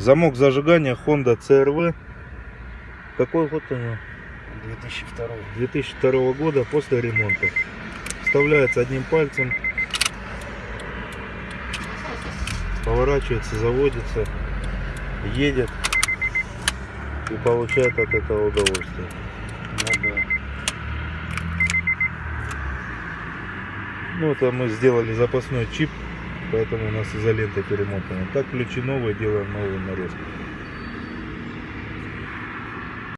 Замок зажигания Honda CRV. Какой год у него? 2002. 2002 года после ремонта. Вставляется одним пальцем. Поворачивается, заводится, едет и получает от этого удовольствие. Ну да. Ну, это мы сделали запасной чип, поэтому у нас изолентой перемотано. Так ключи новые, делаем новую нарезку.